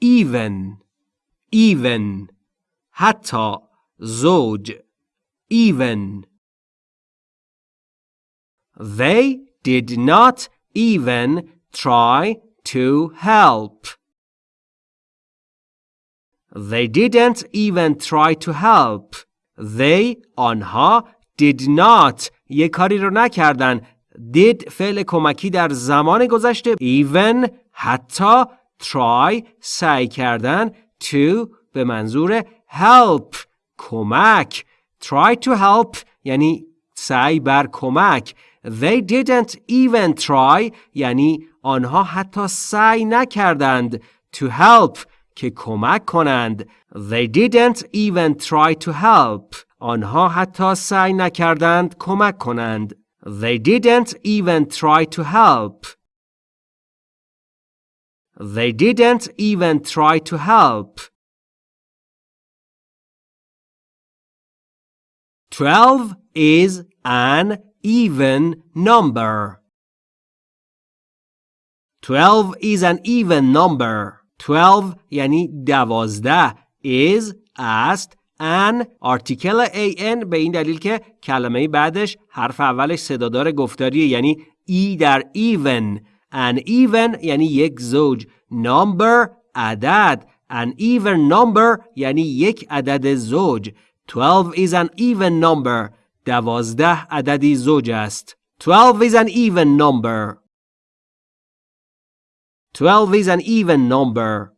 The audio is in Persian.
even even حتی زوج even They did not even try to help. They didn't even try to help. They آنها did not یه کاری رو نکردن. did فعل کمکی در زمان گذشته even حتی try سعی کردن to به منظور help کمک try to help یعنی سعی بر کمک they didn't even try یعنی آنها حتی سعی نکردند to help که کمک کنند they didn't even try to help آنها حتی سعی نکردند کمک کنند they didn't even try to help they didn't even try to help 12 is an even number. 12 is an even number. 12 یعنی دوازده is است an article an به این دلیل که کلمه بعدش حرف اولش صدادار گفتاریه یعنی ای در even an even یعنی یک زوج number عدد an even number یعنی یک عدد زوج 12 is an even number. دوازده عددی زوج است. 12 is an even number. 12 is an even number.